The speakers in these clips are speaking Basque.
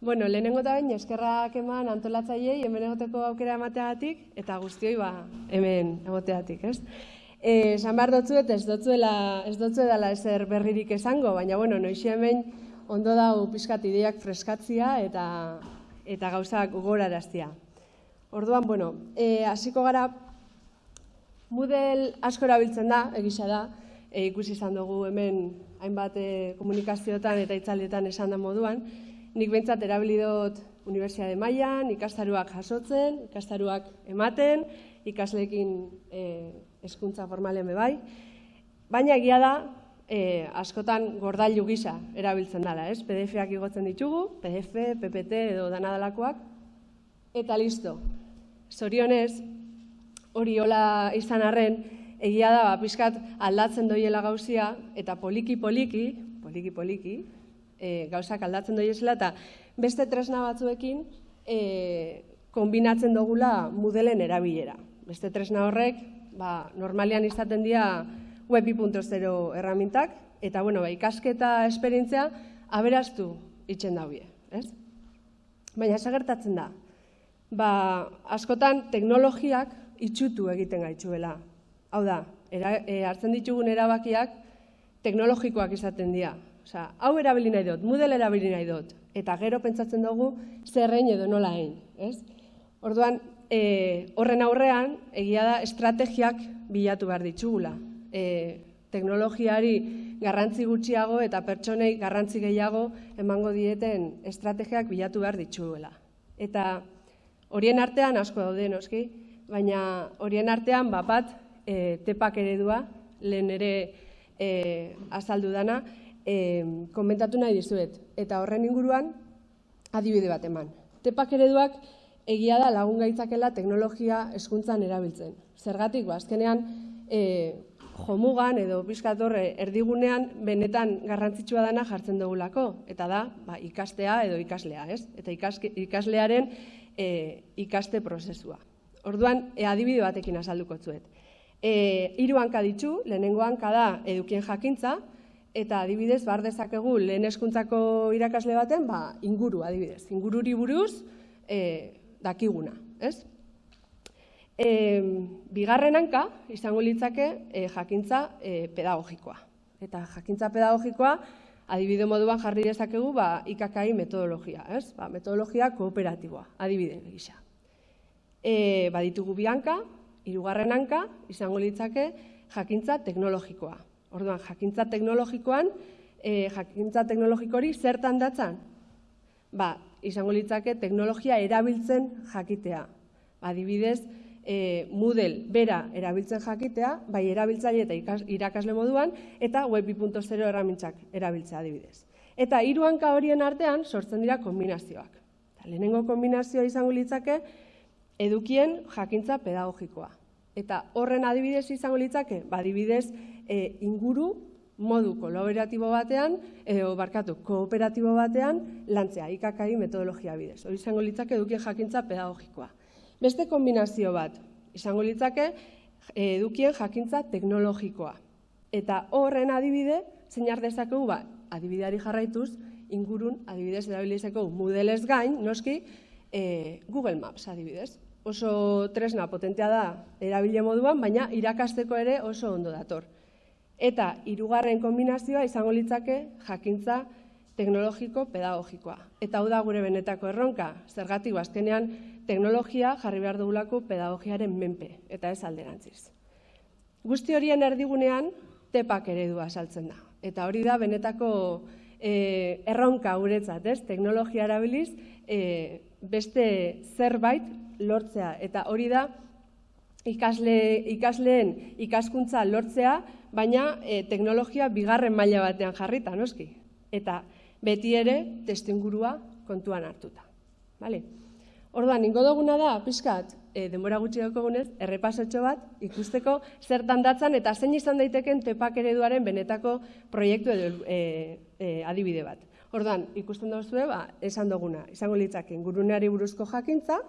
Bueno, lehenengo eta bain eskerrak eman antolatzaileei hemen egoteko aukera emateagatik eta guztioi ba hemen egoteagatik, ez? Eh, esan behar dotzuet ez dotzuela ez dotzuela ezer berririk esango, baina bueno, noixe hemen ondo dau pizkat ideak freskatzia eta eta gauzak gogoraraztia. Orduan, bueno, eh hasiko gara Moodle asko erabiltzen da, egisa da, e, ikusi izan dugu hemen hainbat e, komunikazioetan eta itzalietan esan da moduan, nik behintzat erabili dut Universiade Mailan, ikastaruak jasotzen, ikastaruak ematen, ikasleekin e, eskuntza formalen bai. Baina egia da, e, askotan gordailu gisa erabiltzen dela, ez? PDF-ak igotzen ditugu, PDF, PPT edo danadalakoak, eta listo. Zorionez, hori hola izan arren, egia da, ba, pixkat aldatzen doiela gauzia, eta poliki-poliki, poliki-poliki, e, gauzak aldatzen doiezela, eta beste tresna batzuekin e, kombinatzen dugula mudelen erabilera. Beste tresna horrek, ba, normalian izaten dira web 2.0 erramintak, eta bueno, ba, ikasketa esperientzia aberaztu itxen daue, ez? Baina gertatzen da, ba, askotan teknologiak itxutu egiten gaitzuela. Hau da, era, e, hartzen ditugun erabakiak teknologikoak izaten dira. Osea, hau erabili nahi dut, Moodle erabili nahi dut, eta gero pentsatzen dugu zerrein edo nola egin, ez? Orduan, e, horren aurrean, egia da, estrategiak bilatu behar ditugula. E, teknologiari garrantzi gutxiago eta pertsonei garrantzi gehiago emango dieten estrategiak bilatu behar dituguela. Eta horien artean asko daude noski, baina horien artean bat bat e, tepak eredua, lehen ere e, azaldu dana, e, komentatu nahi dizuet. Eta horren inguruan, adibide bat eman. Tepak ereduak egia da lagun gaitzakela teknologia eskuntzan erabiltzen. Zergatik, ba, azkenean, e, jomugan edo pizkatorre erdigunean benetan garrantzitsua dana jartzen dugulako. Eta da, ba, ikastea edo ikaslea, ez? Eta ikaslearen e, ikaste prozesua. Orduan, e, adibide batekin azalduko zuet. E, iru hanka ditu, lehenengo hanka da edukien jakintza, eta adibidez, bar dezakegu lehen eskuntzako irakasle baten, ba, inguru adibidez, ingururi buruz e, dakiguna, ez? E, bigarren hanka, izango litzake, e, jakintza e, pedagogikoa. Eta jakintza pedagogikoa, adibide moduan jarri dezakegu, ba, ikakai metodologia, ez? Ba, metodologia kooperatiboa, adibide gisa. E, baditugu bianka, hirugarren hanka, izango litzake, jakintza teknologikoa. Orduan, jakintza teknologikoan, e, jakintza teknologikori zertan datzan? Ba, izango litzake teknologia erabiltzen jakitea. Adibidez, e, Moodle bera erabiltzen jakitea, bai erabiltzaile eta irakasle moduan, eta Web 2.0 erramintzak erabiltzea adibidez. Eta hiru hanka horien artean sortzen dira kombinazioak. lehenengo kombinazioa izango litzake edukien jakintza pedagogikoa. Eta horren adibidez izango litzake, ba adibidez, e, inguru modu kolaboratibo batean, edo barkatu, kooperatibo batean, lantzea, ikakai metodologia bidez. Hori izango litzake edukien jakintza pedagogikoa. Beste kombinazio bat, izango litzake edukien jakintza teknologikoa. Eta horren adibide, zeinar dezakegu, ba, adibideari jarraituz, ingurun adibidez erabilizeko Moodlez gain, noski, e, Google Maps adibidez. Oso tresna potentea da erabile moduan, baina irakasteko ere oso ondo dator. Eta hirugarren kombinazioa izango litzake jakintza teknologiko pedagogikoa. Eta hau da gure benetako erronka, zergatik azkenean teknologia jarri behar dugulako pedagogiaren menpe, eta ez alderantziz. Guzti horien erdigunean, tepak eredua saltzen da. Eta hori da benetako e, erronka guretzat, ez? Teknologia erabiliz, e, beste zerbait lortzea. Eta hori da, ikasle, ikasleen ikaskuntza lortzea, baina e, teknologia bigarren maila batean jarrita, noski. Eta beti ere testingurua kontuan hartuta. Vale? Orduan, ingo duguna da, pixkat, e, denbora gutxi gunez, errepasotxo bat, ikusteko zertan datzan eta zein izan daiteken tepak ereduaren benetako proiektu edo e, e, adibide bat. Orduan, ikusten duzu, ba, esan duguna, izango litzak inguruneari buruzko jakintza,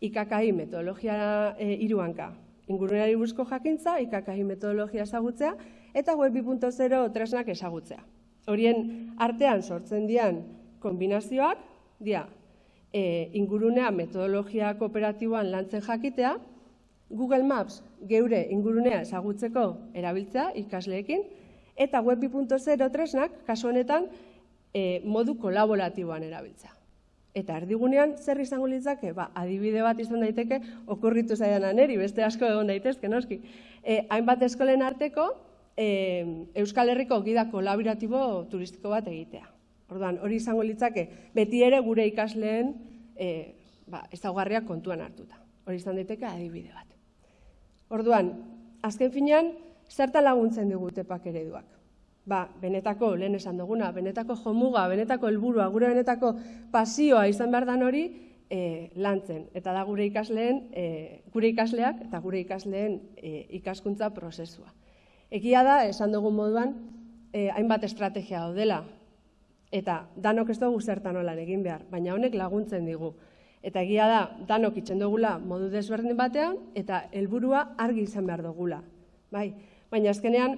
IKKI metodologia e, iruanka, inguruneari buruzko jakintza, IKKI metodologia ezagutzea, eta web 2.0 tresnak ezagutzea. Horien artean sortzen dian kombinazioak, dia, e, ingurunea metodologia kooperatiboan lantzen jakitea, Google Maps geure ingurunea ezagutzeko erabiltzea ikasleekin, eta web 2.0 tresnak, kasu honetan, e, modu kolaboratiboan erabiltzea. Eta erdigunean zer izango litzake? Ba, adibide bat izan daiteke okurritu zaidan aneri, beste asko egon daitezke, noski. E, hainbat eskolen arteko e, Euskal Herriko gida kolaboratibo turistiko bat egitea. Orduan, hori izango litzake beti ere gure ikasleen e, ba, ezaugarriak kontuan hartuta. Hori izan daiteke adibide bat. Orduan, azken finean, zertan laguntzen digute pak ereduak? Ba, benetako, lehen esan duguna, benetako jomuga, benetako helburua, gure benetako pasioa izan behar dan hori, e, lantzen. Eta da gure ikasleen, e, gure ikasleak eta gure ikasleen e, ikaskuntza prozesua. Egia da, esan dugun moduan, e, hainbat estrategia daudela, eta danok ez dugu zertan olan egin behar, baina honek laguntzen digu. Eta egia da, danok itxen dugula modu desberdin batean, eta helburua argi izan behar dugula. Bai? Baina azkenean,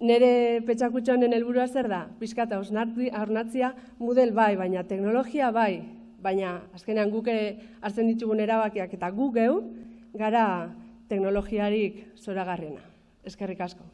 Nere petxakutxonen helburua zer da? Piskata hausnatzia model bai, baina teknologia bai, baina azkenean guk hartzen ditugun erabakiak eta gu geu gara teknologiarik zoragarriena. Eskerrik asko.